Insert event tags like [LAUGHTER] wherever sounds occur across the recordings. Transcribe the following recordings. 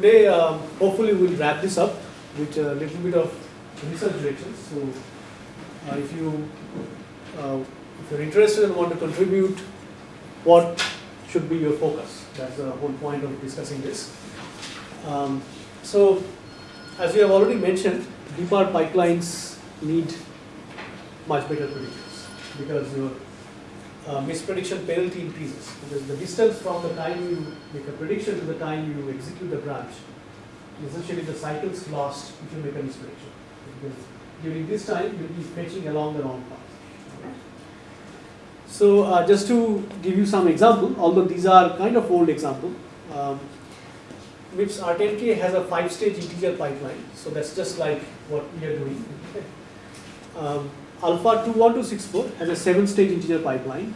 today, um, hopefully, we'll wrap this up with a little bit of research directions. So, uh, if you uh, if you're interested and want to contribute, what should be your focus? That's the whole point of discussing this. Um, so, as we have already mentioned, DPAR pipelines need much better predictions because your uh, misprediction penalty increases because the distance from the time you make a prediction to the time you execute the branch essentially the cycles lost if you make a misprediction. Because during this time you'll be fetching along the wrong path. So uh, just to give you some example, although these are kind of old example, um, MIPS R10K has a five-stage integer pipeline, so that's just like what we are doing. Um, Alpha 21264 has a seven-stage integer pipeline.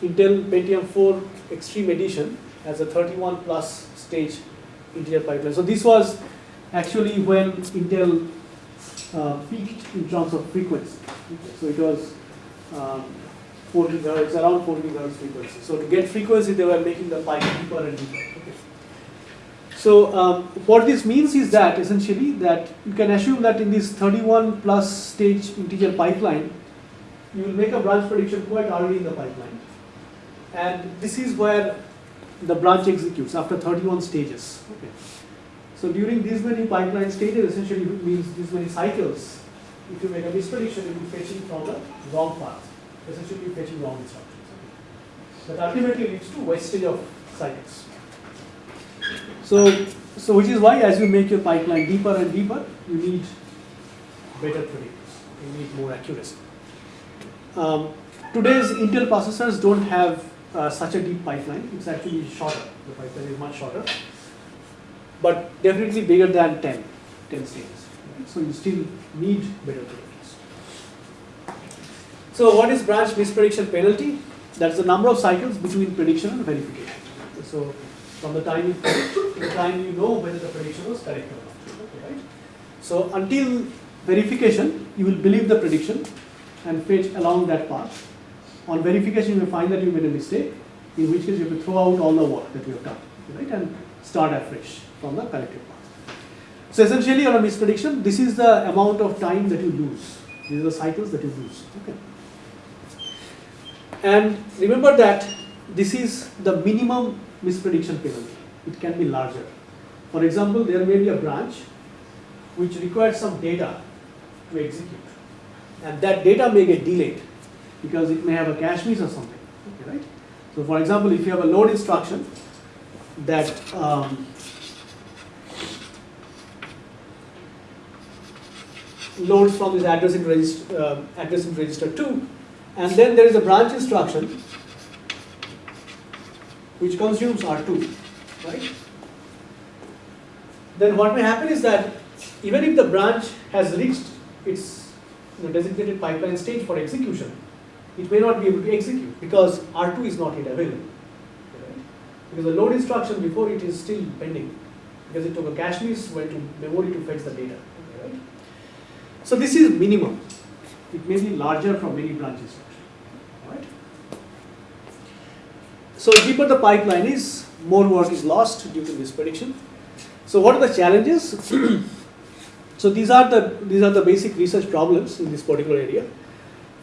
Intel Pentium 4 Extreme Edition has a 31 plus stage integer pipeline. So this was actually when Intel uh, peaked in terms of frequency. So it was um, 4 gigahertz, around 4 gigahertz frequency. So to get frequency, they were making the pipe deeper and deeper. So um, what this means is that essentially that you can assume that in this 31 plus stage integer pipeline, you will make a branch prediction quite early in the pipeline. And this is where the branch executes after 31 stages. Okay. So during these many pipeline stages, essentially means these many cycles, if you make a misprediction, you'll be fetching from the wrong path. Essentially fetching wrong instructions. Okay. That ultimately leads to wastage of cycles. So, so which is why as you make your pipeline deeper and deeper, you need better predictors. You need more accuracy. Um, today's Intel processors don't have uh, such a deep pipeline. It's actually shorter. The pipeline is much shorter, but definitely bigger than 10, 10 stages. So you still need better predictors. So what is branch misprediction penalty? That's the number of cycles between prediction and verification. So from the time you to the time you know whether the prediction was correct or not. Right? So until verification, you will believe the prediction and fetch along that path. On verification, you will find that you made a mistake, in which case you have to throw out all the work that you have done, right, and start afresh from the corrected path. So essentially, on a misprediction, this is the amount of time that you lose. These are the cycles that you lose. Okay. And remember that this is the minimum misprediction penalty. It can be larger. For example, there may be a branch which requires some data to execute. And that data may get delayed because it may have a cache miss or something. Okay, right? So for example, if you have a load instruction that um, loads from this addressing register, uh, addressing register 2, and then there is a branch instruction which consumes R2, right? Then what may happen is that even if the branch has reached its you know, designated pipeline stage for execution, it may not be able to execute because R2 is not yet available. Right? Because the load instruction before it is still pending because it took a cache miss, went to memory to fetch the data. Right? So this is minimum. It may be larger from many branch instructions. Right? So deeper the pipeline is, more work is lost due to this prediction. So what are the challenges? [CLEARS THROAT] so these are the these are the basic research problems in this particular area.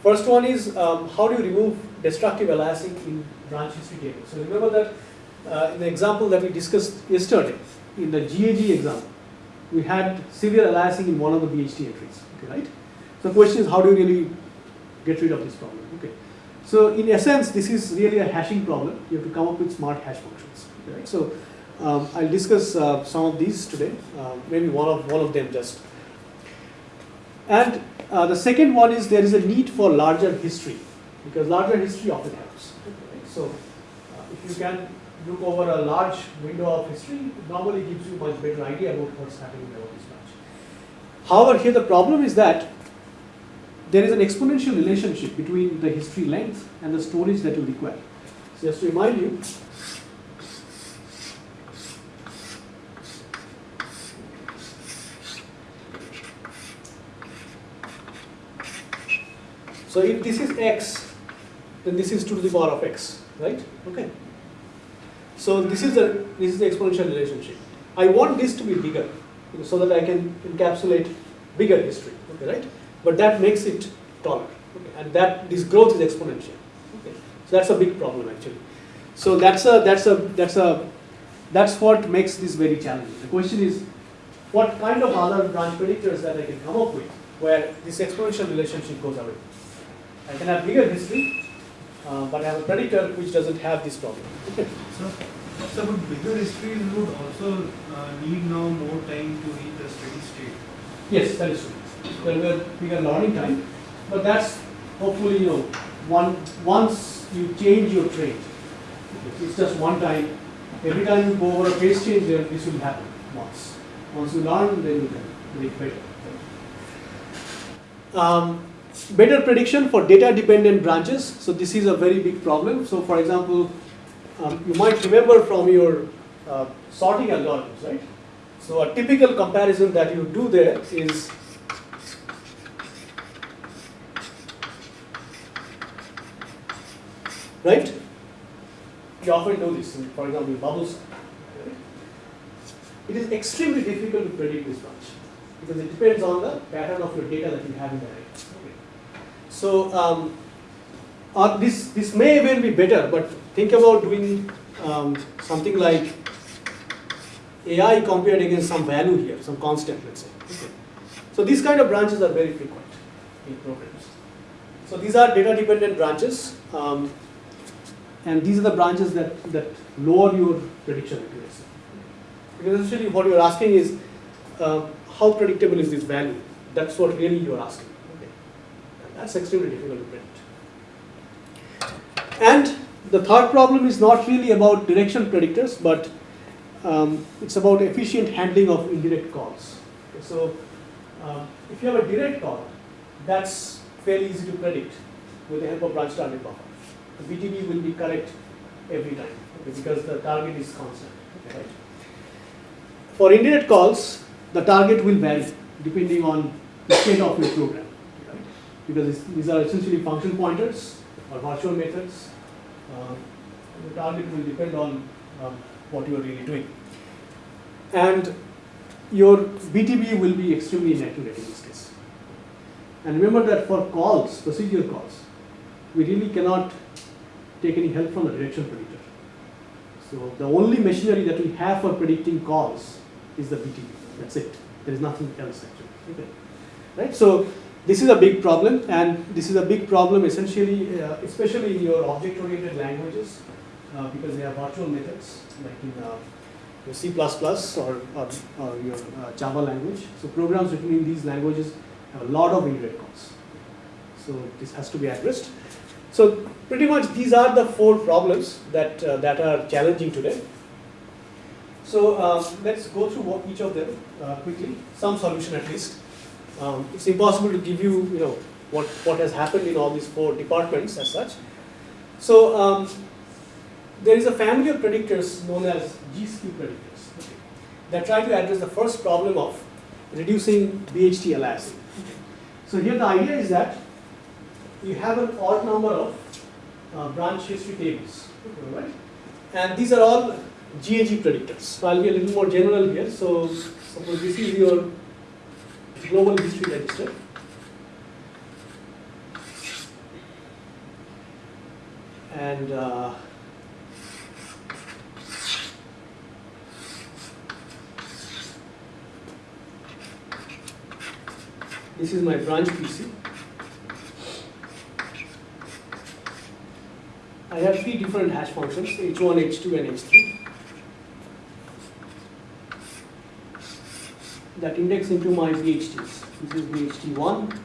First one is um, how do you remove destructive aliasing in branch history table? So remember that uh, in the example that we discussed yesterday, in the GAG example, we had severe aliasing in one of the BHT entries. Okay, right? So the question is how do you really get rid of this problem? So in essence, this is really a hashing problem. You have to come up with smart hash functions. Right? So um, I'll discuss uh, some of these today, uh, maybe one of, one of them just. And uh, the second one is there is a need for larger history, because larger history often helps. Right? So uh, if you can look over a large window of history, it normally gives you much better idea about what's happening in this branch. However, here the problem is that there is an exponential relationship between the history length and the storage that you require. So just to remind you, So if this is x, then this is 2 to the power of x, right? Okay. So this is the this is the exponential relationship. I want this to be bigger so that I can encapsulate bigger history, okay, right? But that makes it taller, okay? and that this growth is exponential. Okay? So that's a big problem actually. So that's a that's a that's a that's what makes this very challenging. The question is, what kind of other branch predictors that I can come up with where this exponential relationship goes away? I can have bigger history, uh, but I have a predictor which doesn't have this problem. Okay. So, so but bigger history would also uh, need now more time to reach the steady state. Yes, that is true. There be bigger learning time, but that's hopefully you know one once you change your trade, it's just one time. Every time you go over a phase change, this will happen once. Once you learn, then you can make better. Um, better prediction for data dependent branches. So this is a very big problem. So for example, um, you might remember from your uh, sorting algorithms, right? So a typical comparison that you do there is right? You often do this, for example, bubbles. It is extremely difficult to predict this much because it depends on the pattern of your data that you have in the array. So um, uh, this this may even be better, but think about doing um, something like AI compared against some value here, some constant, let's say. Okay. So these kind of branches are very frequent in programs. So these are data dependent branches. Um, and these are the branches that, that lower your prediction accuracy. Because essentially what you're asking is, uh, how predictable is this value? That's what really you're asking. Okay. And that's extremely difficult to predict. And the third problem is not really about direction predictors, but um, it's about efficient handling of indirect calls. Okay, so um, if you have a direct call, that's fairly easy to predict with the help of branch target buffer the BTB will be correct every time because the target is constant. Right? For indirect calls, the target will vary depending on the state of your program. Right? Because these are essentially function pointers or virtual methods. Uh, the target will depend on um, what you are really doing. And your BTB will be extremely inaccurate in this case. And remember that for calls, procedure calls, we really cannot take any help from the direction predictor. So the only machinery that we have for predicting calls is the BTB. That's it. There is nothing else actually. Okay. Right? So this is a big problem and this is a big problem essentially, uh, especially in your object-oriented languages uh, because they have virtual methods like in uh, your C++ or, or, or your uh, Java language. So programs written in these languages have a lot of indirect calls. So this has to be addressed. So pretty much these are the four problems that, uh, that are challenging today. So uh, let's go through what, each of them uh, quickly, some solution at least. Um, it's impossible to give you, you know, what, what has happened in all these four departments as such. So um, there is a family of predictors known as G-skew predictors okay, that try to address the first problem of reducing BHT. So here the idea is that you have an odd number of uh, branch history tables, right? And these are all GAG predictors. So I'll be a little more general here. So suppose this is your global history register. And uh, this is my branch PC. I have three different hash functions, h1, h2, and h3. That index into my BHTs. This is BHT1.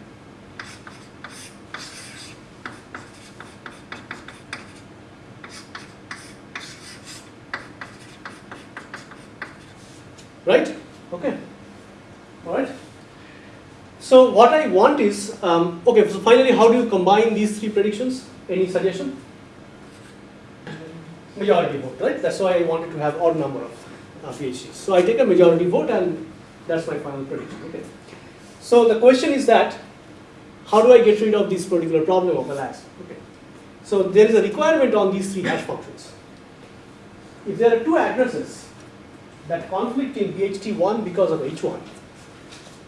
Right? Okay. Alright. So what I want is, um, okay, so finally how do you combine these three predictions? Any suggestion? Majority vote, right? That's why I wanted to have odd number of uh, BHTs. So I take a majority vote and that's my final prediction, okay? So the question is that, how do I get rid of this particular problem of aliasing? Okay. So there is a requirement on these three hash functions. If there are two addresses, that conflict in BHT1 because of H1,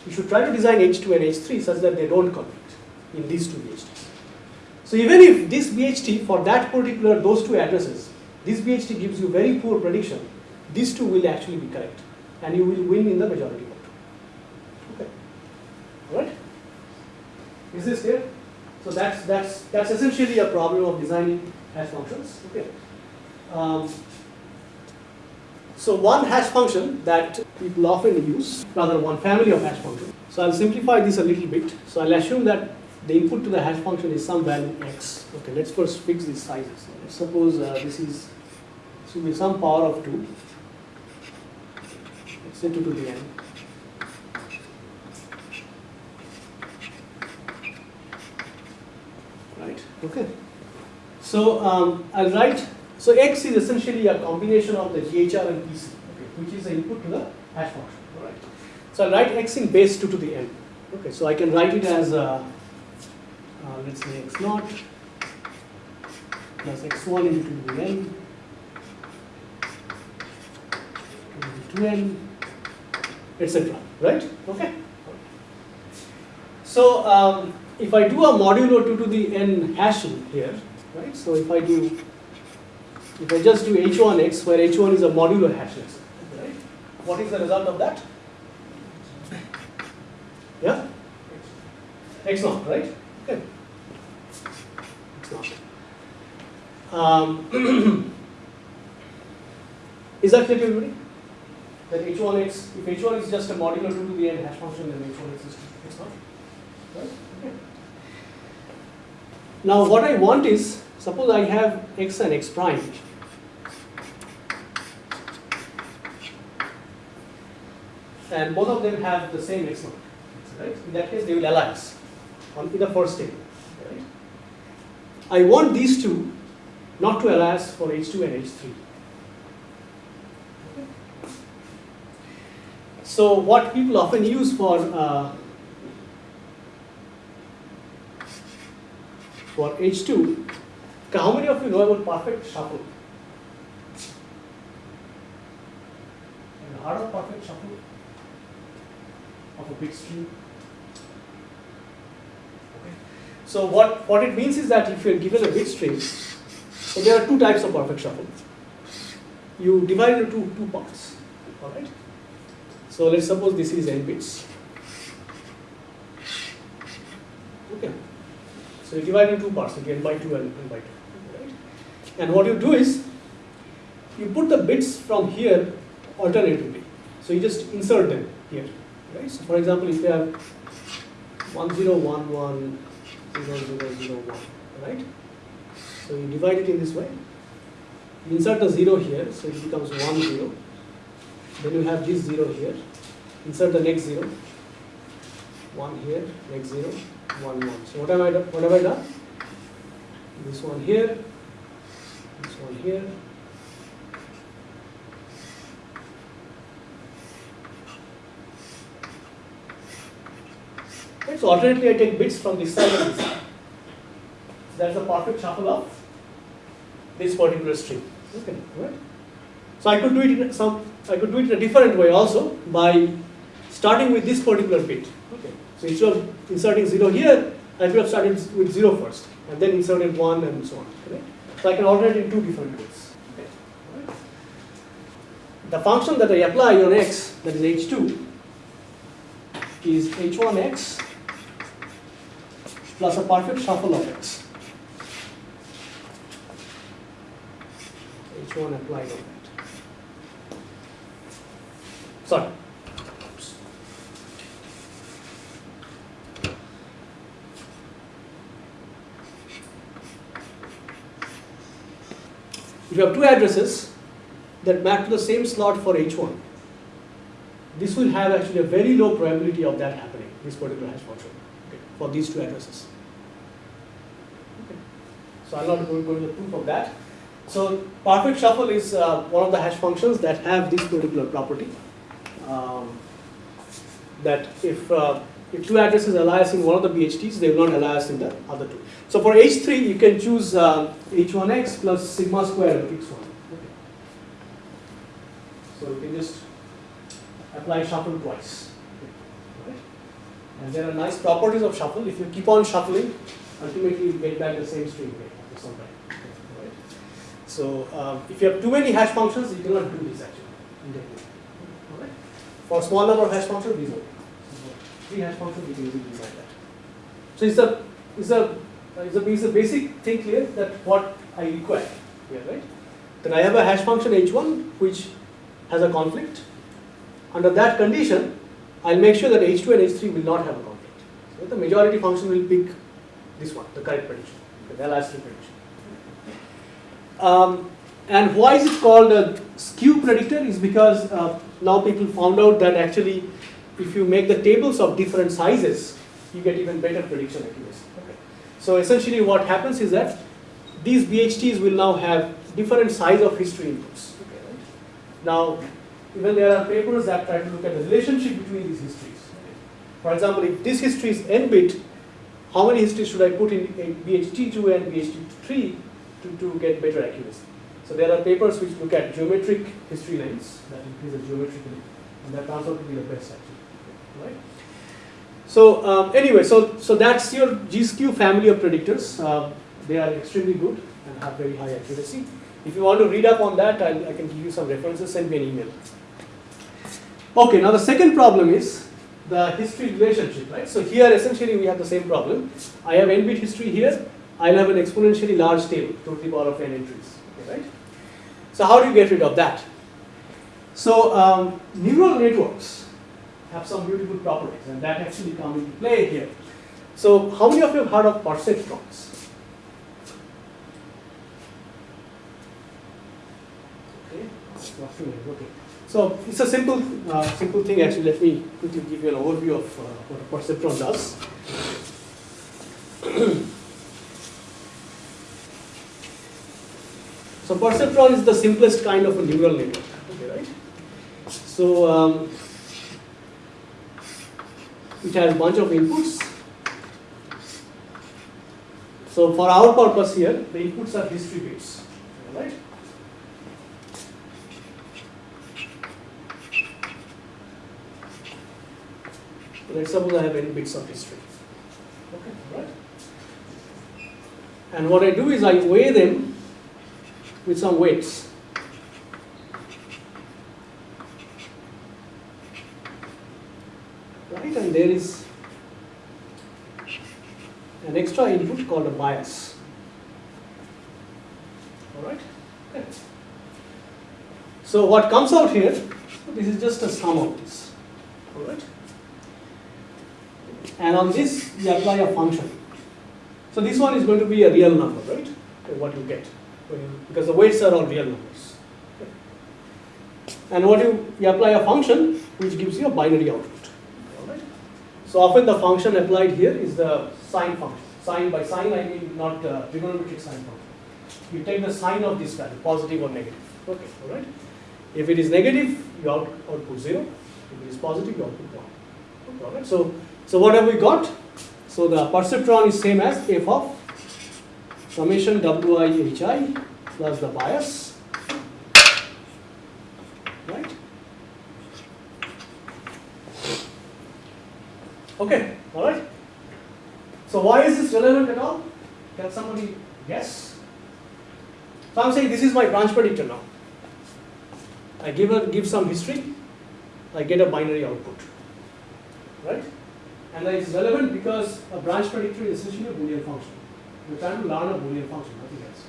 you should try to design H2 and H3 such that they don't conflict in these two BHTs. So even if this BHT for that particular, those two addresses, this BHT gives you very poor prediction, these two will actually be correct and you will win in the majority vote. Okay. Alright? Is this clear? So that's, that's, that's essentially a problem of designing hash functions. Okay. Um, so one hash function that people often use, rather one family of hash functions. So I'll simplify this a little bit. So I'll assume that the input to the hash function is some value x. Okay, let's first fix these sizes. Let's suppose uh, this is will be some power of 2. Let's say 2 to the n. Right, okay. So um, I'll write, so x is essentially a combination of the GHR and PC, okay, which is the input to the hash function. All right. So I'll write x in base 2 to the n. Okay, so I can write it as, uh, uh, let's say x naught plus x1 into the n to n, etc. Right? Okay. So um, if I do a modulo 2 to the n hashing here, right? So if I do, if I just do h1x where h1 is a modulo hash, let's right? What is the result of that? Yeah? X naught, right? Okay. X naught. Um, [CLEARS THROAT] is that clear to everybody? That h1x, if h1 is just a modulo 2 to the n hash function, then h1x is x naught. Right? Okay. Now what I want is, suppose I have x and x prime. And both of them have the same x naught. Right? In that case, they will alias on in the first table. Right? I want these two not to alias for H2 and H3. So what people often use for uh, for H2, how many of you know about perfect shuffle? And heard of perfect shuffle of a bit stream? Okay. So what, what it means is that if you're given a bit stream, so there are two types of perfect shuffle. You divide it into two, two parts. Alright? So let's suppose this is n bits. Okay. So you divide into two parts, okay, n by 2 and n by 2. Right? And what you do is, you put the bits from here alternatively. So you just insert them here. Right? So for example, if you have 1011 0001, right? So you divide it in this way. You insert a 0 here, so it becomes 1 0. Then you have this 0 here. Insert the next 0. 1 here, next 0, 1 1. So what have I done? What have I done? This one here, this one here. So alternately I take bits from this side and this side. That's the perfect shuffle of this particular string. Okay, right? So I could do it in some I could do it in a different way also by starting with this particular bit. Okay. So instead of inserting 0 here, I could have started with 0 first and then inserted 1 and so on. So I can alternate in two different ways. Okay. Right. The function that I apply on x, that is h2, is h1x plus a perfect shuffle of x. H1 applied on that. Sorry. If you have two addresses that map to the same slot for H1, this will have actually a very low probability of that happening, this particular hash function, okay, for these two addresses. Okay. So I'm not going to go into the proof of that. So perfect shuffle is uh, one of the hash functions that have this particular property. Um, that if uh, if two addresses alias in one of the BHTs, they will not alias in the other two. So for H3, you can choose uh, H1x plus sigma square of x1. Okay. So you can just apply shuffle twice. And there are nice properties of shuffle. If you keep on shuffling, ultimately you get back the same string time. Right? So um, if you have too many hash functions, you cannot do this actually. For a small number of hash functions, these are three hash functions, you can easily design that. So is the is is the, is the basic thing clear that what I require here, right? Then I have a hash function h1 which has a conflict. Under that condition, I'll make sure that h2 and h3 will not have a conflict. So the majority function will pick this one, the correct prediction, the elastic prediction. Um, and why is it called a skew predictor is because uh, now people found out that actually if you make the tables of different sizes, you get even better prediction accuracy. So essentially what happens is that these BHTs will now have different size of history inputs. Okay? Now, even there are papers that try to look at the relationship between these histories. For example, if this history is n bit, how many histories should I put in BHT2 and BHT3 to, to get better accuracy? So there are papers which look at geometric history lengths that increase the geometric length, and that turns out to be the best actually, right? So um, anyway, so so that's your G-skew family of predictors. Uh, they are extremely good and have very high accuracy. If you want to read up on that, I'll, I can give you some references. Send me an email. Okay, now the second problem is the history relationship, right? So here essentially we have the same problem. I have n-bit history here. I'll have an exponentially large table, to the power of n entries, okay, right? So how do you get rid of that? So um, neural networks have some beautiful properties, and that actually come into play here. So how many of you have heard of perceptrons? Okay, okay. So it's a simple, uh, simple thing. Actually, let me quickly give you an overview of uh, what a perceptron does. [CLEARS THROAT] so perceptron is the simplest kind of a neural network. Okay, right? So um, it has a bunch of inputs. So for our purpose here, the inputs are history bits, right? Let's suppose I have n bits of history. Okay, right? And what I do is I weigh them with some weights. Right, and there is an extra input called a bias. Alright? So what comes out here, this is just a sum of this. Alright? And on this, you apply a function. So this one is going to be a real number, right? What you get. Because the weights are all real numbers. And what you, you apply a function which gives you a binary output. So often the function applied here is the sign function. Sign by sign I mean not uh, trigonometric sine function. You take the sign of this value, positive or negative. Okay, alright? If it is negative, you out, output 0. If it is positive, you output 1. Okay, Alright, so so what have we got? So the perceptron is same as f of summation wi hi plus the bias, right? Okay, all right. So why is this relevant at all? Can somebody guess? So I'm saying this is my branch predictor now. I give a, give some history, I get a binary output, right? And it's relevant because a branch predictor is essentially a Boolean function. We're trying to learn a Boolean function, nothing else.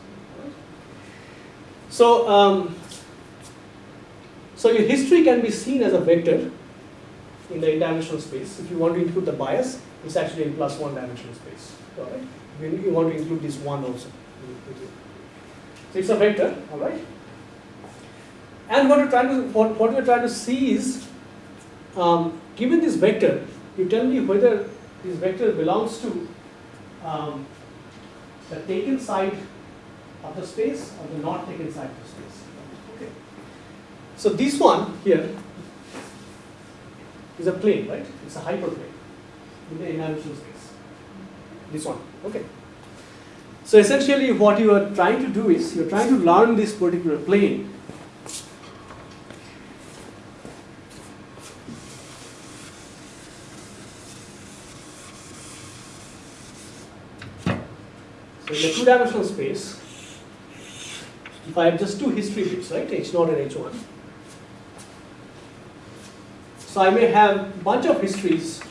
So, um, so your history can be seen as a vector in the n-dimensional space. If you want to include the bias, it's actually in plus one dimensional space. All right? When you want to include this one also. So it's a vector, all right? And what we're trying to what, what we're trying to see is, um, given this vector, you tell me whether this vector belongs to um, the taken side of the space or the not taken side of the space. Okay. So this one here is a plane, right? It's a hyperplane in the dimensional space. This one, okay. So essentially what you are trying to do is, you're trying to learn this particular plane So in the two-dimensional space, if I have just two history bits, right, h0 and h1, so I may have a bunch of histories.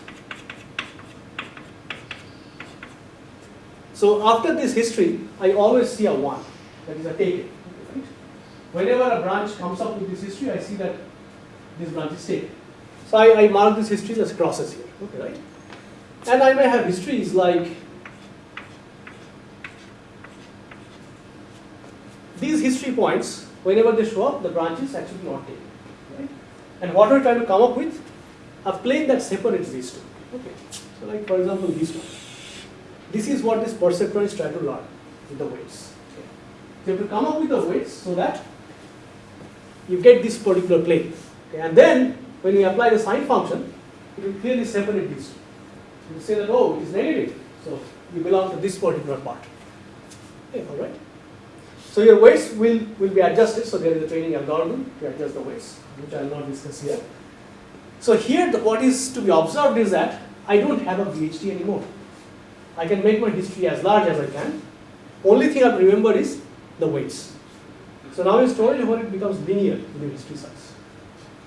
So after this history, I always see a 1, that is a taken. Right? Whenever a branch comes up with this history, I see that this branch is taken. So I, I mark this history as crosses here, okay, right? And I may have histories like these history points, whenever they show up, the branch is actually not taken. And what we're trying to come up with? A plane that separates these two. Okay. So like for example these two. This is what this perceptron is trying to learn with the weights. Okay. So you have to come up with the weights so that you get this particular plane. Okay. And then when you apply the sign function, it will clearly separate these two. You say that oh it is negative, so you belong to this particular part. Okay, all right. So your weights will, will be adjusted, so there is a training algorithm to adjust the weights, which I will not discuss here. So here the, what is to be observed is that I don't have a BHT anymore. I can make my history as large as I can. Only thing I remember is the weights. So now in storage over it becomes linear in the history size.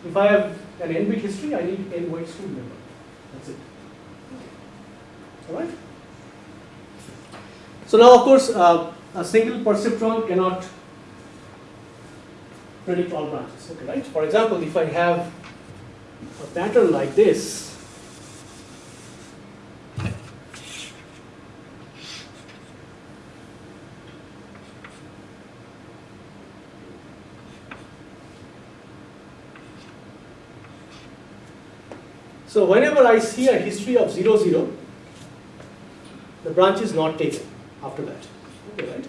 If I have an n bit history, I need n weights to remember. That's it. Alright? So now of course uh, a single perceptron cannot predict all branches. Okay, right? For example, if I have a pattern like this, So whenever I see a history of 0, 0, the branch is not taken after that. Right?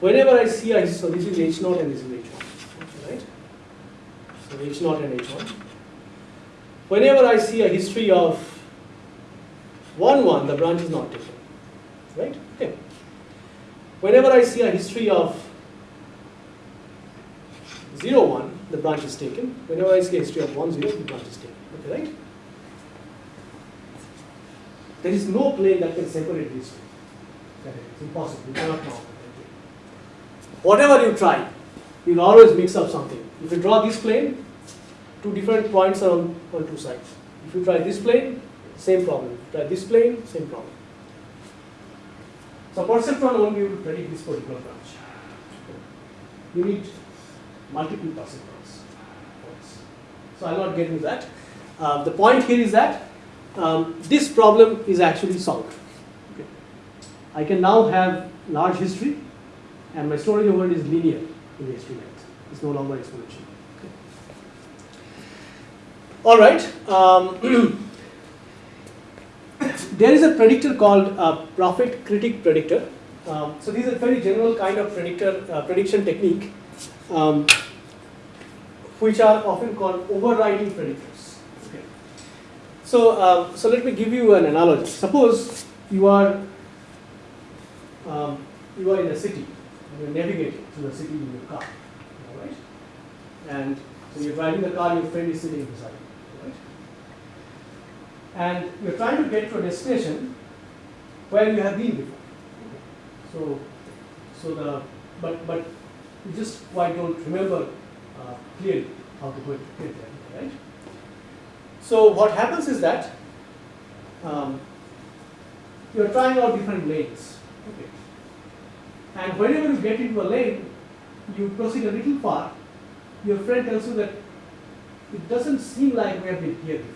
Whenever I see a, so this is H 0 and this is H 1, right? So H 0 and H 1. Whenever I see a history of 1, 1, the branch is not taken, right? Okay. Whenever I see a history of 0, 1, the branch is taken. Whenever I see a history of 1, 0, the branch is taken, okay, right? There is no plane that can separate these two. It's impossible. You cannot. Whatever you try, you'll always mix up something. If you draw this plane, two different points are on, on two sides. If you try this plane, same problem. If you try this plane, same problem. So perceptron won't be able to predict this particular branch. You need multiple perceptrons. So I'll not get into that. Uh, the point here is that um, this problem is actually solved. I can now have large history and my storage overhead is linear in the history length. It's no longer exponential. Okay. All right. Um, [CLEARS THROAT] there is a predictor called a prophet critic predictor. Um, so these are very general kind of predictor uh, prediction technique, um, which are often called overriding predictors. Okay. So, um, so let me give you an analogy. Suppose you are um, you are in a city and you're navigating through the city in your car, all right? And so you're driving the car, your friend is sitting beside you, right? And you're trying to get to a destination where you have been before. So, so the but but you just quite don't remember uh, clearly how to get there, right? So what happens is that um, you're trying out different lanes. Okay. And whenever you get into a lane, you proceed a little far, your friend tells you that it doesn't seem like we have been here before.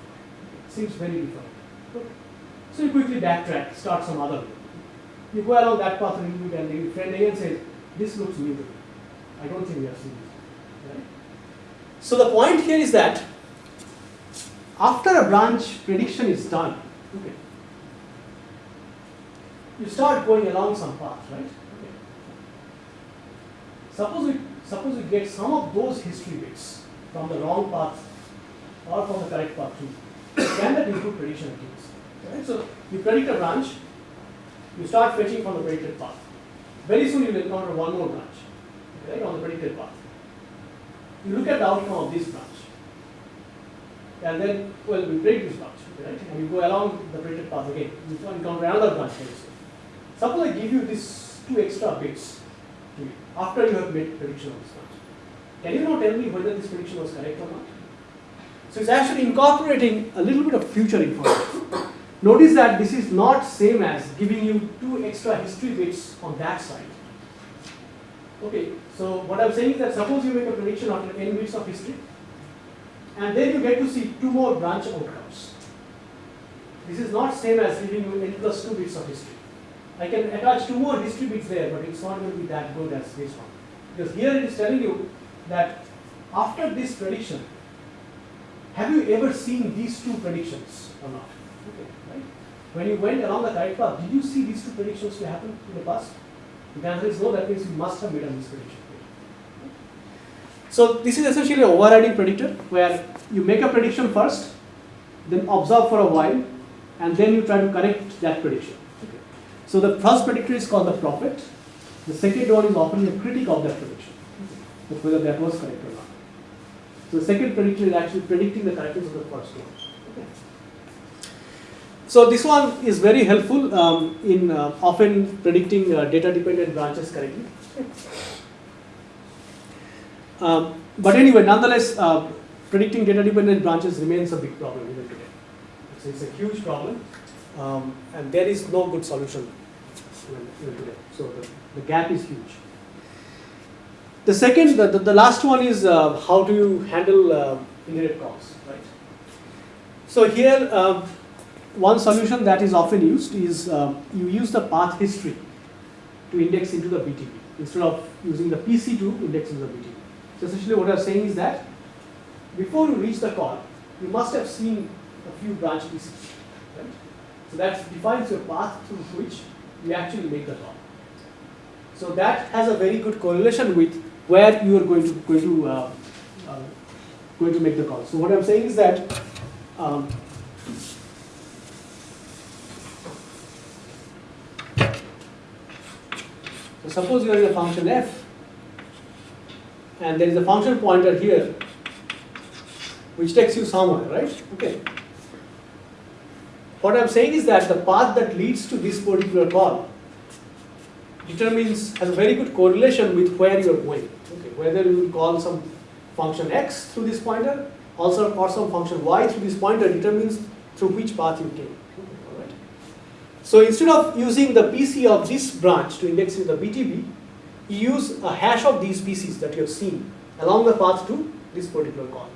It seems very different. Okay. So you quickly backtrack, start some other way. You go along that path a little bit and your friend again says, this looks new. I don't think we have seen this. Right? So the point here is that after a branch prediction is done, okay, you start going along some path, right? Suppose we suppose we get some of those history bits from the wrong path or from the correct path too. Can that improve prediction accuracy? Right? So you predict a branch, you start fetching from the predicted path. Very soon you will encounter one more branch, right, on the predicted path. You look at the outcome of this branch. And then, well, we predict this branch, right? And you go along the predicted path again. You encounter another branch suppose I give you these two extra bits after you have made prediction of this branch. Can you now tell me whether this prediction was correct or not? So it's actually incorporating a little bit of future information. Notice that this is not same as giving you two extra history bits on that side. Okay, so what I'm saying is that suppose you make a prediction after n bits of history, and then you get to see two more branch outcomes. This is not same as giving you n plus 2 bits of history. I can attach two more history bits there, but it's not going to be that good as this one. Because here it is telling you that after this prediction, have you ever seen these two predictions or not? Okay, right? When you went along the correct path, did you see these two predictions to happen in the past? If the answer is no, that means you must have made a misprediction. So this is essentially an overriding predictor where you make a prediction first, then observe for a while, and then you try to correct that prediction. So the first predictor is called the prophet. The second one is often a critic of that prediction, but whether that was correct or not. So the second predictor is actually predicting the correctness of the first one. So this one is very helpful um, in uh, often predicting uh, data dependent branches correctly. Um, but anyway, nonetheless, uh, predicting data dependent branches remains a big problem even today. It's a huge problem, um, and there is no good solution today. So the, the gap is huge. The second, the, the, the last one is uh, how do you handle uh, indirect calls, right? So here, um, one solution that is often used is um, you use the path history to index into the BTB instead of using the PC to index into the BTB. So essentially what I'm saying is that before you reach the call, you must have seen a few branch PCs, right? So that defines your path through which you actually make the call. So that has a very good correlation with where you are going to going to uh, uh, going to make the call. So what I'm saying is that um, so suppose you are in a function f and there is a function pointer here which takes you somewhere, right? Okay. What I'm saying is that the path that leads to this particular call determines, has a very good correlation with where you are going. Okay. Whether you call some function x through this pointer, also or some function y through this pointer determines through which path you came. Right. So instead of using the PC of this branch to index in the BTB, you use a hash of these PCs that you have seen along the path to this particular call.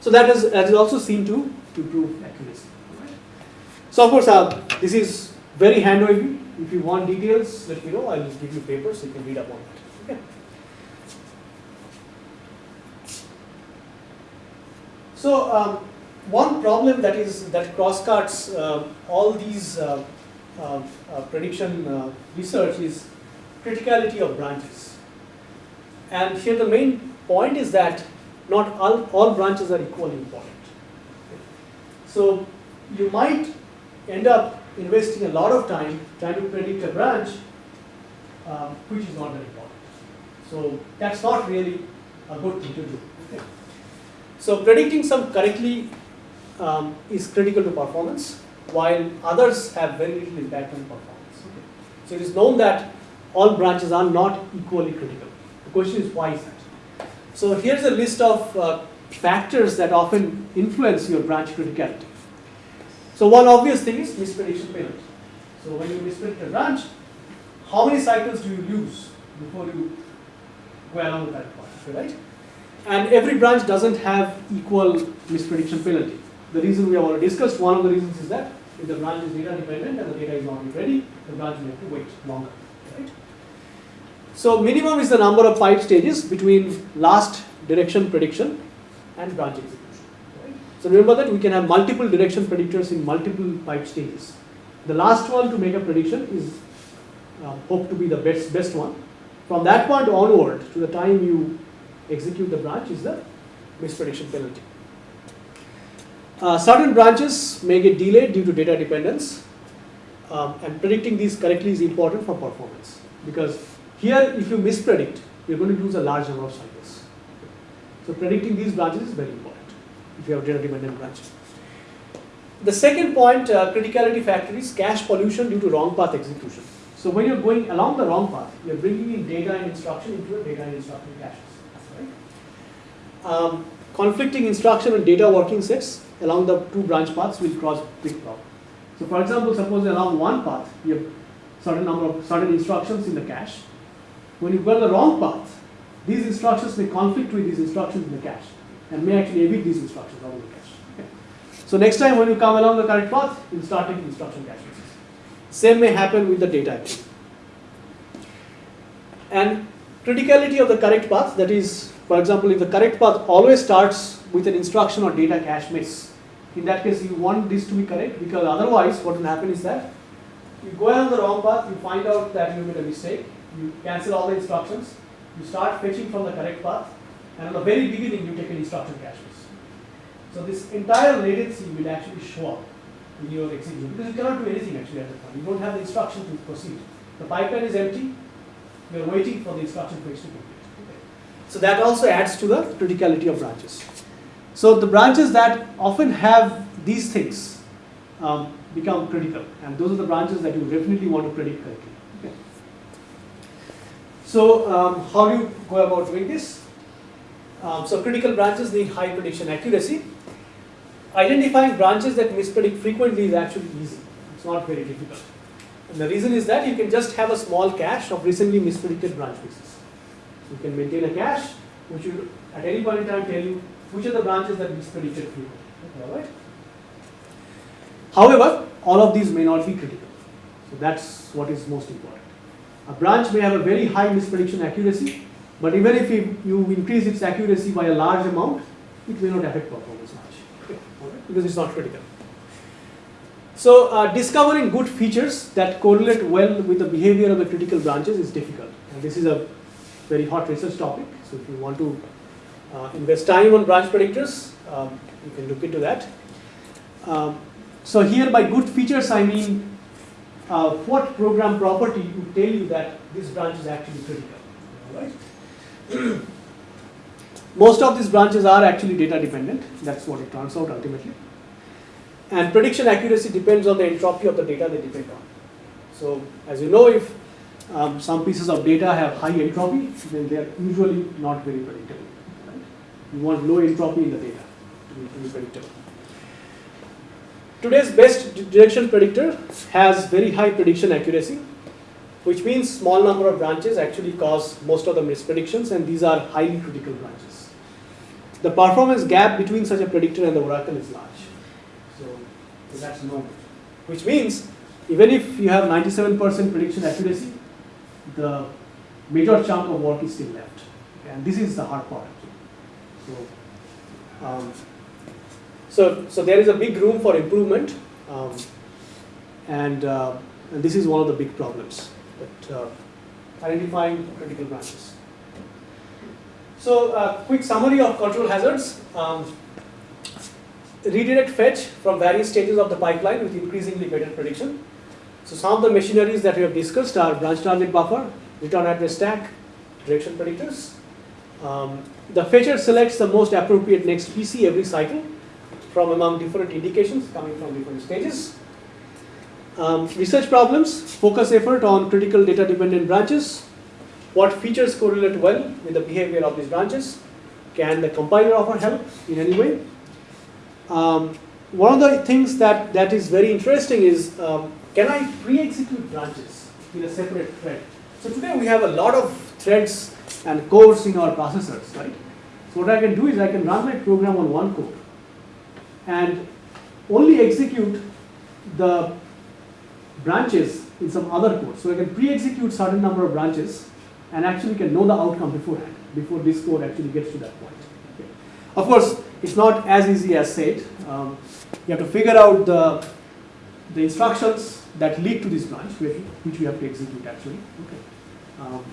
So that is, that is also seen to, to prove accuracy. So of course, uh, this is very hand wavy. If you want details, let me know. I will give you papers so you can read up on it. Okay. So um, one problem that is that crosscuts uh, all these uh, uh, uh prediction uh, research is criticality of branches. And here the main point is that not all, all branches are equally important. So you might end up investing a lot of time trying to predict a branch um, which is not very important. So that's not really a good thing to do. Okay. So predicting some correctly um, is critical to performance while others have very little impact on performance. Okay. So it is known that all branches are not equally critical. The question is why is that? So here's a list of uh, factors that often influence your branch criticality. So one obvious thing is misprediction penalty. So when you mispredict a branch, how many cycles do you lose before you go along with that path, right? And every branch doesn't have equal misprediction penalty. The reason we have already discussed, one of the reasons is that if the branch is data dependent and the data is not ready, the branch will have to wait longer, right? So minimum is the number of pipe stages between last direction prediction and branch execution. So remember that we can have multiple direction predictors in multiple pipe stages. The last one to make a prediction is uh, hoped to be the best, best one. From that point onward to the time you execute the branch is the misprediction penalty. Uh, certain branches may get delayed due to data dependence um, and predicting these correctly is important for performance because here, if you mispredict, you're going to lose a large number of cycles. So predicting these branches is very important if you have data dependent branches. the second point, uh, criticality factor is cache pollution due to wrong path execution. So when you're going along the wrong path, you're bringing in data and instruction into a data and instruction caches. Right? Um, conflicting instruction and data working sets along the two branch paths will cause big problem. So for example, suppose along one path, you have certain number of certain instructions in the cache. When you go the wrong path, these instructions may conflict with these instructions in the cache and may actually evade these instructions along the cache. So next time when you come along the correct path, you'll start taking instruction caches. Same may happen with the data actually. And criticality of the correct path, that is, for example, if the correct path always starts with an instruction or data cache miss, in that case you want this to be correct because otherwise what will happen is that you go along the wrong path, you find out that you made a mistake, you cancel all the instructions, you start fetching from the correct path, and at the very beginning you take an instruction cache miss. So this entire latency will actually show up in your execution because you cannot do anything actually at that point. You don't have the instruction to proceed. The pipeline is empty, you are waiting for the instruction to complete. Okay. So that also adds to the criticality of branches. So the branches that often have these things um, become critical, and those are the branches that you definitely want to predict correctly. Okay. So um, how do you go about doing this? Um, so critical branches need high prediction accuracy. Identifying branches that mispredict frequently is actually easy. It's not very difficult. And the reason is that you can just have a small cache of recently mispredicted branch PCs. So you can maintain a cache which will at any point in time tell you which are the branches that mispredicted frequently. Okay, all right? However, all of these may not be critical. So that's what is most important. A branch may have a very high misprediction accuracy, but even if you, increase its accuracy by a large amount, it may not affect performance much, okay, because it's not critical. So uh, discovering good features that correlate well with the behavior of the critical branches is difficult. And this is a very hot research topic. So if you want to uh, invest time on branch predictors, um, you can look into that. Um, so here by good features I mean uh, what program property would tell you that this branch is actually critical. Right? [CLEARS THROAT] Most of these branches are actually data dependent. That's what it turns out ultimately. And prediction accuracy depends on the entropy of the data they depend on. So as you know, if um, some pieces of data have high entropy, then they are usually not very predictable. Right? You want low entropy in the data to be, to be predictable. Today's best direction predictor has very high prediction accuracy, which means small number of branches actually cause most of the mispredictions and these are highly critical branches. The performance gap between such a predictor and the oracle is large. So, that's known. Which means even if you have 97% prediction accuracy, the major chunk of work is still left. And this is the hard part. So, um, so, so there is a big room for improvement, um, and, uh, and this is one of the big problems. Uh, identifying critical branches. So, uh, quick summary of control hazards. Um, redirect fetch from various stages of the pipeline with increasingly better prediction. So some of the machineries that we have discussed are branch target buffer, return address stack, direction predictors. Um, the fetcher selects the most appropriate next PC every cycle from among different indications coming from different stages. Um, research problems, focus effort on critical data dependent branches. What features correlate well with the behavior of these branches? Can the compiler offer help in any way? Um, one of the things that, that is very interesting is um, can I pre-execute branches in a separate thread? So today we have a lot of threads and cores in our processors, right? So what I can do is I can run my program on one core and only execute the branches in some other code. So I can pre-execute certain number of branches and actually can know the outcome beforehand, before this code actually gets to that point. Okay. Of course, it's not as easy as said. Um, you have to figure out the, the instructions that lead to this branch, which, we have to execute actually. Okay. Um,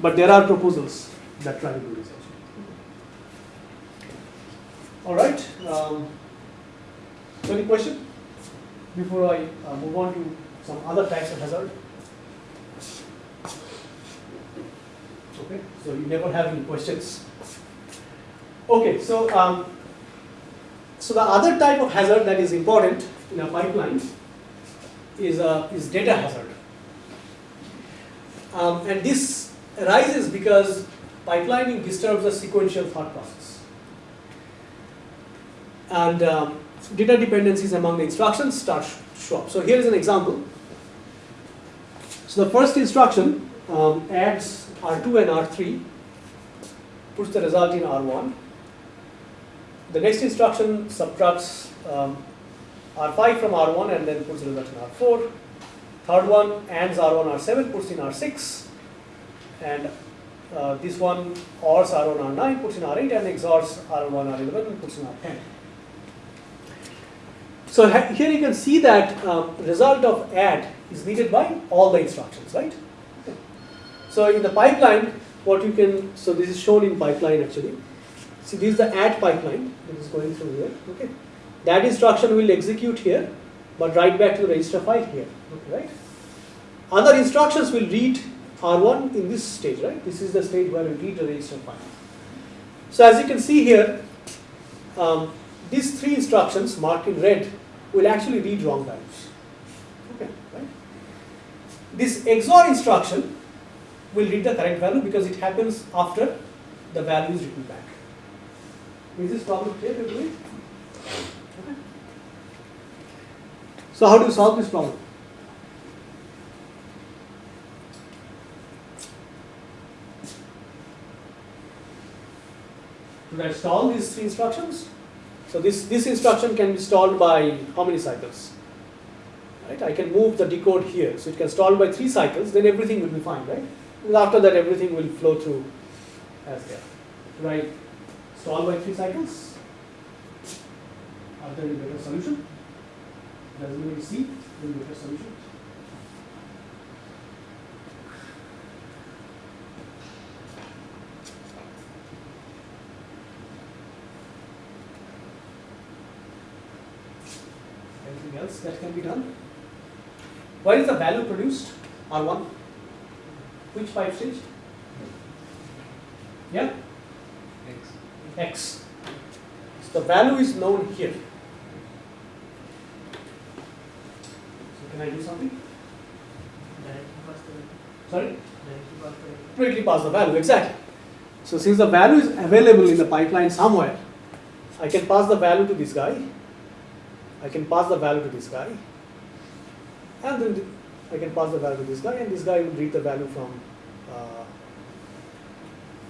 but there are proposals that try to do this actually. All right. Um, any question before I uh, move on to some other types of hazard? Okay. So you never have any questions. Okay. So um, so the other type of hazard that is important in a pipeline is, uh, is data hazard. Um, and this arises because pipelining disturbs the sequential thought process. And um, data dependencies among the instructions start to show up. So here is an example. So the first instruction um, adds R2 and R3, puts the result in R1. The next instruction subtracts um, R5 from R1 and then puts the result in R4. Third one adds R1, R7, puts in R6. And uh, this one ORs R1, R9, puts in R8 and XORs R1, R11 puts in R10. So here you can see that um, result of add is needed by all the instructions, right? So in the pipeline, what you can, so this is shown in pipeline actually. See, this is the add pipeline that is going through here, okay? That instruction will execute here, but write back to the register file here, okay, right? Other instructions will read R1 in this stage, right? This is the stage where we read the register file. So as you can see here, um, these three instructions marked in red will actually read wrong values. Okay, right? This XOR instruction will read the correct value because it happens after the value is written back. Is this problem clear everybody? Okay. So how do you solve this problem? Should I stall these three instructions? So this, this instruction can be stalled by how many cycles? Right? I can move the decode here. So it can stall by three cycles, then everything will be fine, right? And after that everything will flow through as there. Right? Stall by three cycles. Are there any better solution? Does anybody see any better solution? That can be done? Why is the value produced? R1? Which pipe stage? Yeah? X. X. So the value is known here. So can I do something? Directly passed the. Sorry? Directly pass the value, exactly. So since the value is available in the pipeline somewhere, I can pass the value to this guy. I can pass the value to this guy. And then I can pass the value to this guy and this guy will read the value from, uh,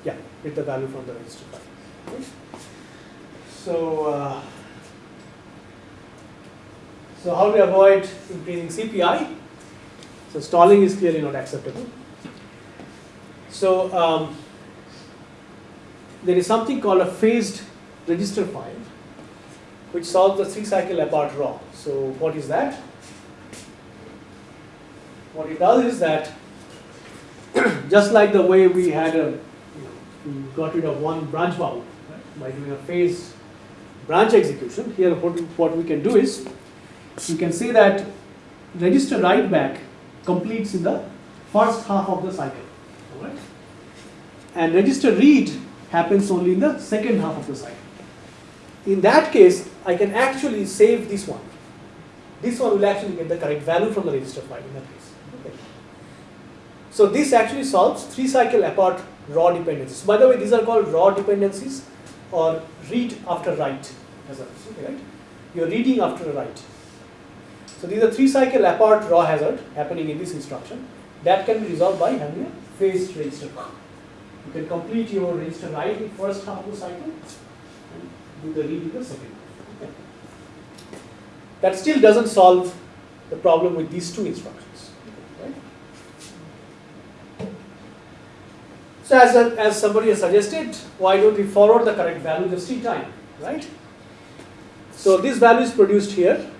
yeah, read the value from the register file. So, uh, so how do we avoid increasing CPI? So stalling is clearly not acceptable. So um, there is something called a phased register file which solves the three cycle apart raw. So what is that? What it does is that [CLEARS THROAT] just like the way we had a, you know, got rid of one branch bound right, by doing a phase branch execution, here what, what we can do is you can say that register write back completes in the first half of the cycle. Alright? And register read happens only in the second half of the cycle. In that case, I can actually save this one. This one will actually get the correct value from the register file in that case. Okay. So this actually solves three cycle apart raw dependencies. By the way, these are called raw dependencies or read after write hazards. Okay, right? You're reading after a write. So these are three cycle apart raw hazard happening in this instruction that can be resolved by having a phased register file. You can complete your register write in first half of the cycle do the read in the second. That still doesn't solve the problem with these two instructions. Right? So as, a, as somebody has suggested, why don't we forward the correct value just in time, right? So this value is produced here.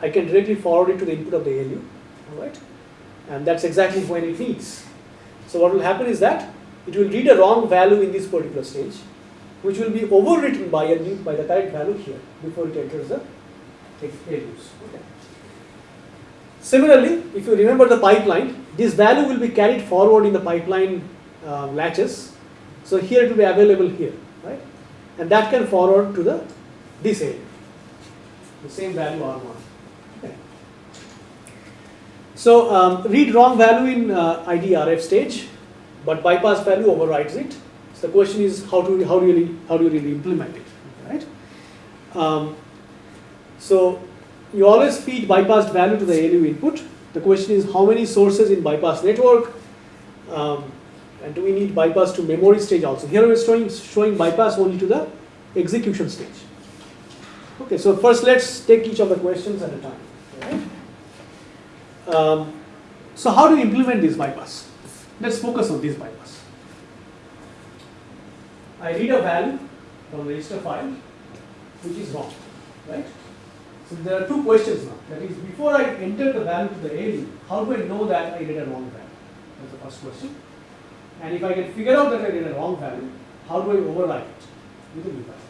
I can directly forward it to the input of the ALU, all right? And that's exactly when it needs. So what will happen is that it will read a wrong value in this particular stage, which will be overwritten by a new, by the correct value here before it enters the. Okay. Similarly, if you remember the pipeline, this value will be carried forward in the pipeline uh, latches. So here it will be available here, right? And that can forward to the this ALU. the same value R1. Okay. So um, read wrong value in uh, IDRF stage, but bypass value overrides it. The question is how do how do you really, how do you really implement it, right? Um, so you always feed bypassed value to the ALU input. The question is how many sources in bypass network, um, and do we need bypass to memory stage also? Here we're showing, showing bypass only to the execution stage. Okay, so first let's take each of the questions at a time. Um, so how do you implement this bypass? Let's focus on this bypass. I read a value from the register file which is wrong, right? So there are two questions now. That is, before I enter the value to the ALU, how do I know that I read a wrong value? That's the first question. And if I can figure out that I read a wrong value, how do I override it with a new value?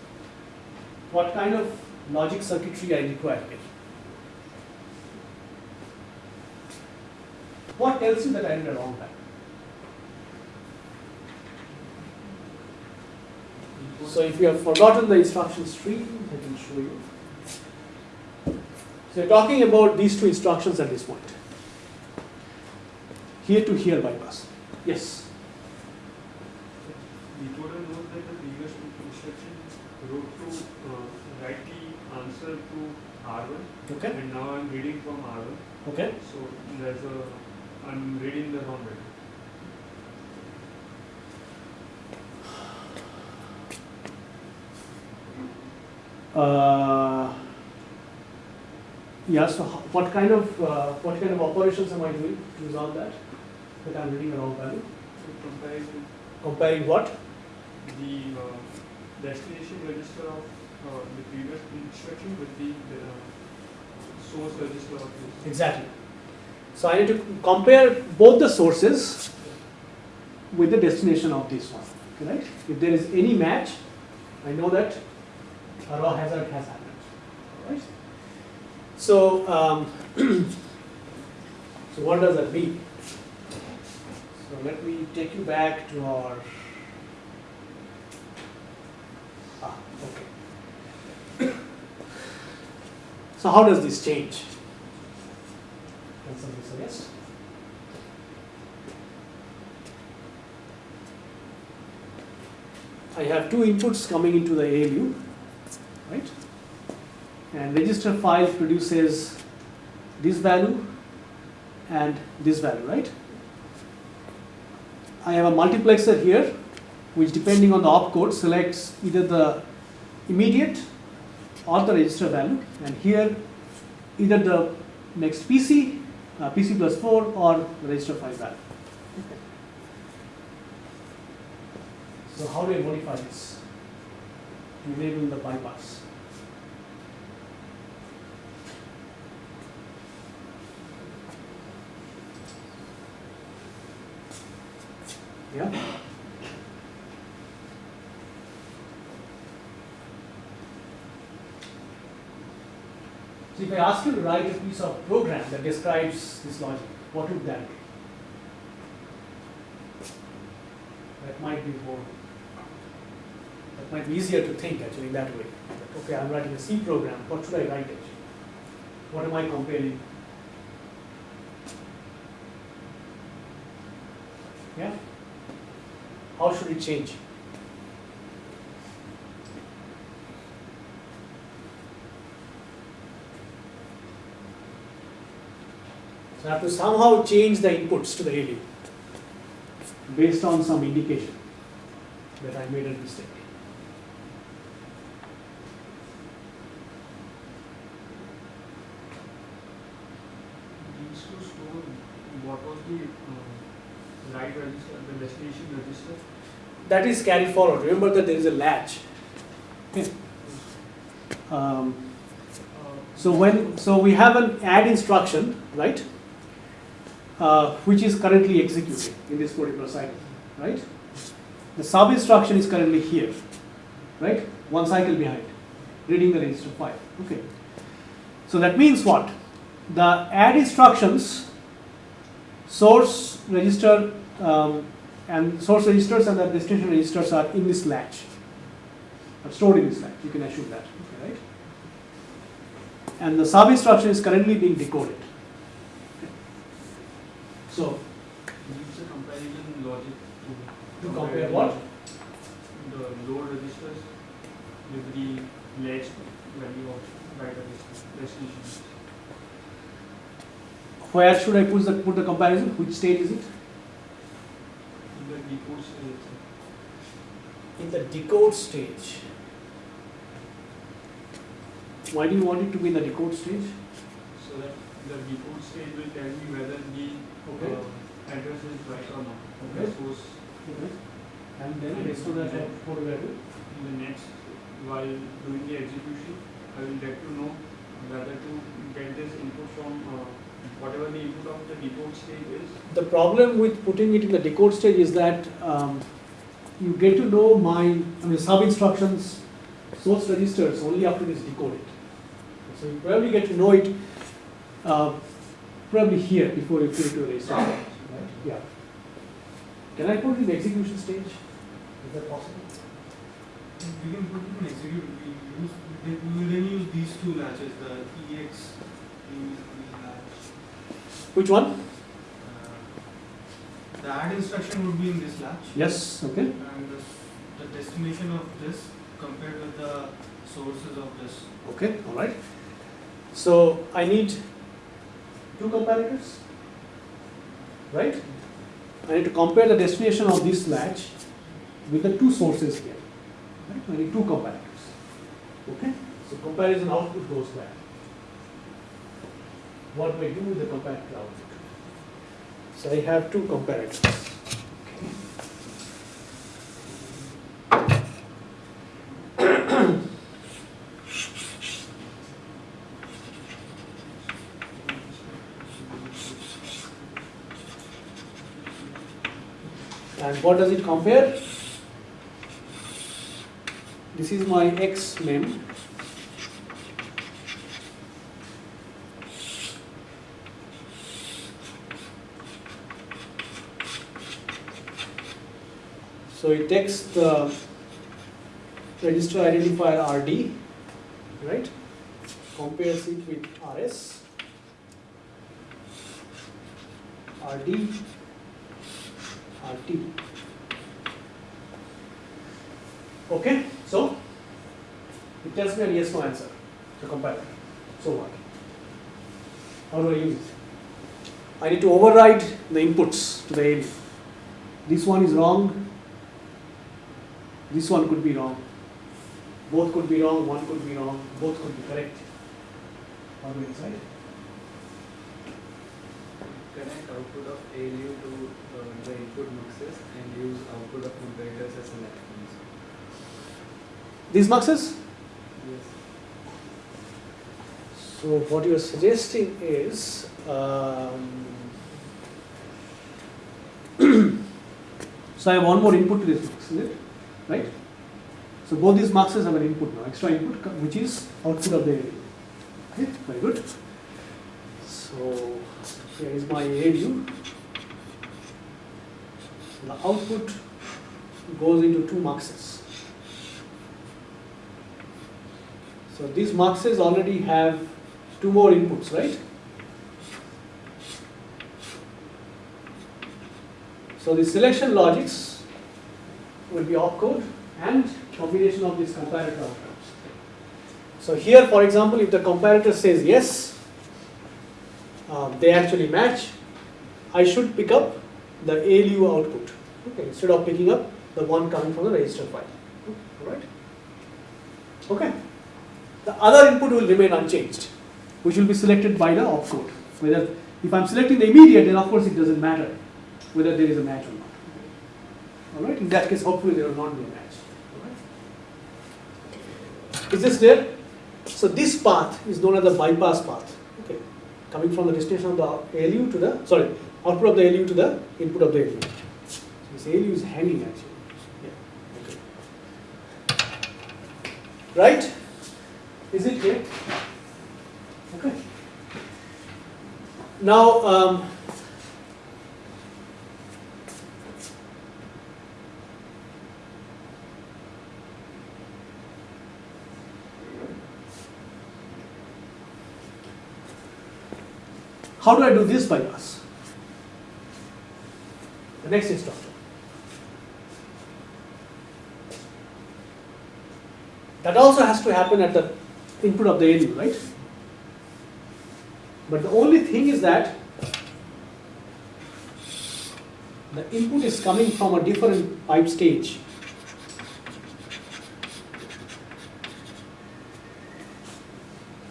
What kind of logic circuitry I require here? What tells you that I read a wrong value? So if you have forgotten the instruction stream, I can show you. So you're talking about these two instructions at this point. Here to here bypass. Yes. Decoder knows that the previous instruction wrote to uh, write the answer to R1 Okay. and now I'm reading from R1. Okay. So there's a, I'm reading the wrong value. Uh, yeah. So what kind of uh, what kind of operations am I doing to resolve that? That I'm reading a wrong value. So comparing Comparing what? the uh, destination register of uh, the previous instruction with the, the uh, source register of this. Exactly. So I need to compare both the sources with the destination of this one. Right? If there is any match, I know that a raw hazard has happened. Right? So, um, [CLEARS THROAT] so what does that mean? So let me take you back to our. Ah, okay. [CLEARS THROAT] So how does this change? Can somebody suggest? I have two inputs coming into the ALU, right? And register file produces this value and this value, right? I have a multiplexer here, which depending on the opcode selects either the immediate or the register value, and here either the next PC, uh, PC plus 4 or the register file value. So how do I modify this? Enable the bypass. Yeah? So if I ask you to write a piece of program that describes this logic, what would that be? That might be more, that might be easier to think actually in that way. Okay, I'm writing a C program, what should I write actually? What am I comparing? Yeah? How should it change? So I have to somehow change the inputs to the ALU based on some indication that I made a mistake. These two store what was the uh, right register, the destination register? That is carried forward. Remember that there is a latch. Um, so when so we have an add instruction, right? Uh, which is currently executing in this particular cycle, right? The sub instruction is currently here, right? One cycle behind, reading the register file. Okay. So that means what? The add instructions, source register, um, and source registers and the destination registers are in this latch, are stored in this latch. You can assume that, okay, right? and the sub instruction is currently being decoded. So, Use a comparison logic to. to compare what? The load registers with the latch value of write destination. Where should I put the, put the comparison? Which stage is it? In the decode stage. In the decode stage. Why do you want it to be in the decode stage? So that the decode stage will tell me whether the Okay. uh, address is right or not. Okay. The source Okay. And then based on that, what do I do? in the next, while doing the execution, I will get to know whether to get this input from uh, whatever the input of the decode stage is. The problem with putting it in the decode stage is that um, you get to know my, I mean, sub instructions, source registers only after it is decoded. So you probably get to know it uh, probably here before you put it to a register. Right? Yeah. Can I put it in the execution stage? Is that possible? We can put it in execute, we use, we will then use these two latches, the EX, the latch. Which one? Uh, The add instruction would be in this latch. Yes, okay. And the, the destination of this compared with the sources of this. Okay, all right. So I need two comparators, right? I need to compare the destination of this latch with the two sources here. Right? I need two comparators. Okay? So comparison output goes back. What do I do with the output? So I have two comparators. [COUGHS] And what does it compare? This is my X mem. So it takes the register identifier RD, right? Compares it with RS, RD, RT. Okay, so it tells me a yes no answer to compare. So what? How do I use it? I need to override the inputs to the ALU. This one is wrong. This one could be wrong. Both could be wrong, one could be wrong, both could be correct. How do I decide? connect output of ALU to uh, the input muxes and use output of comparators as an electrons. These muxes? Yes. So what you are suggesting is, um, [CLEARS THROAT] so I have one more input to this mux, is it? Right? So both these muxes have an input now, extra input, which is output of the ALU. Okay, very good. So here is my ALU. The output goes into two muxes. So these muxes already have two more inputs, right? So the selection logics will be opcode and combination of these comparator outcomes. So here, for example, if the comparator says yes, uh, they actually match, I should pick up the ALU output, okay, instead of picking up the one coming from the register file, all right? Okay. The other input will remain unchanged, which will be selected by the opcode. Whether if I'm selecting the immediate, then of course it doesn't matter whether there is a match or not. All right. In that case, hopefully there will not be a match. Right. Is this clear? So this path is known as the bypass path. Okay. Coming from the destination of the ALU to the sorry output of the ALU to the input of the ALU. So this ALU is hanging actually. Right? Is it clear? Okay. Now, um, How do I do this bypass? The next instruction. That also has to happen at the input of the ALU, right? But the only thing is that the input is coming from a different pipe stage.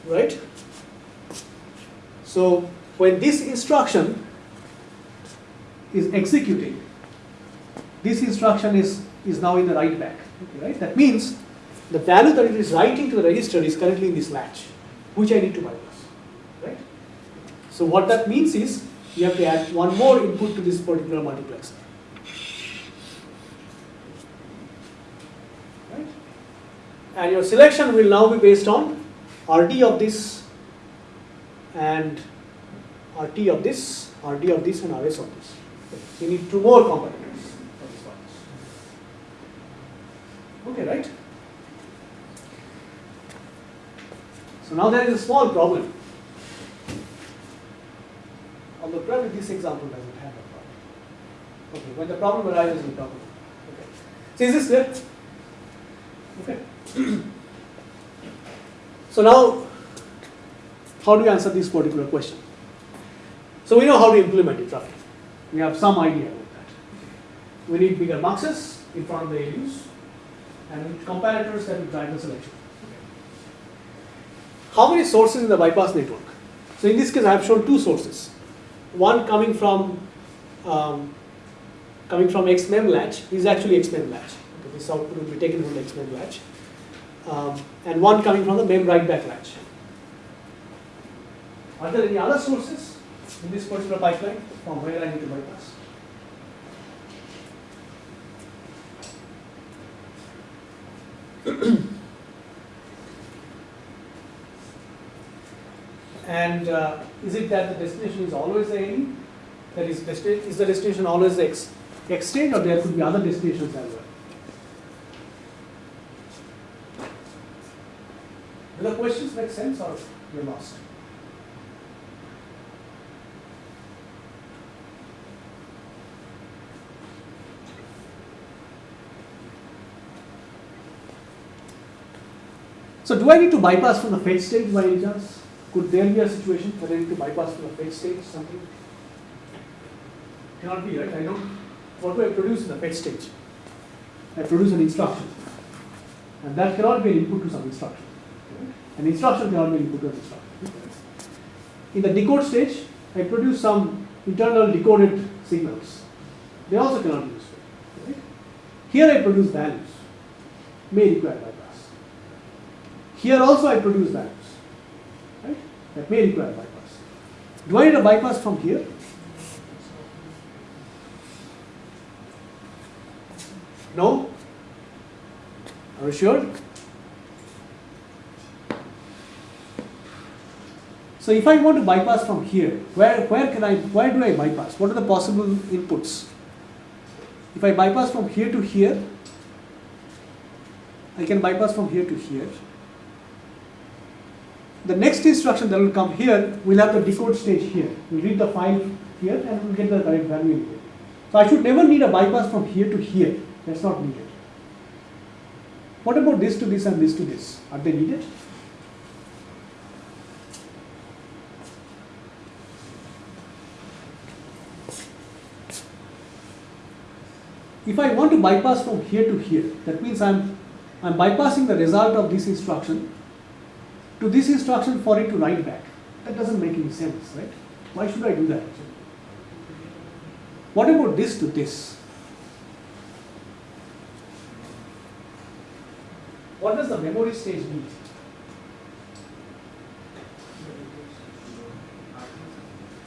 Right? So when this instruction is executing, this instruction is, is now in the write back. Right? That means the value that it is writing to the register is currently in this latch, which I need to bypass. Right? So what that means is you have to add one more input to this particular multiplexer. Right? And your selection will now be based on RD of this and RT of this, RD of this and RS of this. You need two more comparators for this. Okay, right? So now there is a small problem. Although probably this example doesn't have a problem. Okay, when the problem arises, we about it. Okay. So is this clear? Okay. [CLEARS THROAT] so now, how do you answer this particular question? So we know how to implement it roughly. We have some idea about that. We need bigger muxes in front of the ALUs and comparators that will drive the selection. How many sources in the bypass network? So in this case, I have shown two sources. One coming from um, coming from XMEM latch. Is actually XMEM latch. Okay, this output will be taken from the XMEM latch. Um, and one coming from the MEM write back latch. Are there any other sources in this particular pipeline from where I need to bypass? [CLEARS THROAT] And uh, is it that the destination is always the ALU? That is, is the destination always the X, exchange or there could be other destinations as well? Do the questions make sense or you're lost? So do I need to bypass from the fetch stage by any chance? Could there be a situation where I need to bypass from the fetch stage something? Cannot be, right? I don't, what do I produce in the fetch stage? I produce an instruction. And that cannot be an input to some instruction. An instruction cannot be an input to an instruction. In the decode stage, I produce some internal decoded signals. They also cannot be used. Right? Here I produce values, may require bypass. Here also I produce values, right? That may require bypass. Do I need a bypass from here? No? Are you sure? So if I want to bypass from here, where, where can I, where do I bypass? What are the possible inputs? If I bypass from here to here, I can bypass from here to here. The next instruction that will come here, we'll have the decode stage here. We'll read the file here and we'll get the correct value in here. So I should never need a bypass from here to here. That's not needed. What about this to this and this to this? Are they needed? If I want to bypass from here to here, that means I'm, I'm bypassing the result of this instruction to this instruction for it to write back. That doesn't make any sense, right? Why should I do that? What about this to this? What does the memory stage need?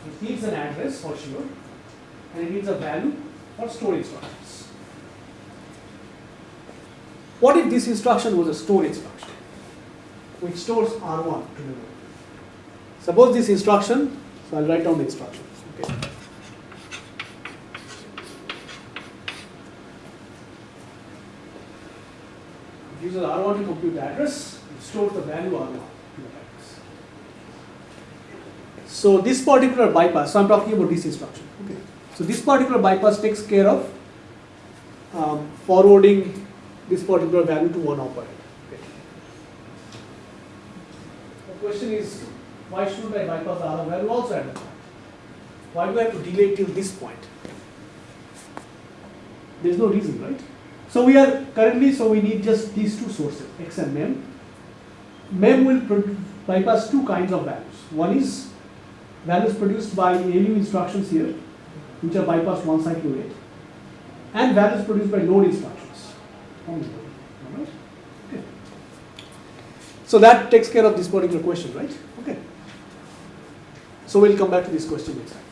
It needs an address for sure, and it needs a value for store instructions. What if this instruction was a store instruction, which stores R1 to memory? Suppose this instruction, so I'll write down the instructions. Okay. It uses R1 to compute the address, it stores the value R1 to the address. So this particular bypass, so I'm talking about this instruction. Okay. So this particular bypass takes care of um, forwarding this particular value to one operand. Okay. The question is, why shouldn't I bypass the other value also at the time? Why do I have to delay till this point? There's no reason, right? So we are currently, so we need just these two sources, x and mem. Mem will bypass two kinds of values. One is values produced by ALU instructions here, which are bypassed one cycle rate, and values produced by load instructions. on the load. Alright? Okay. So that takes care of this particular question, right? Okay. So we'll come back to this question next time.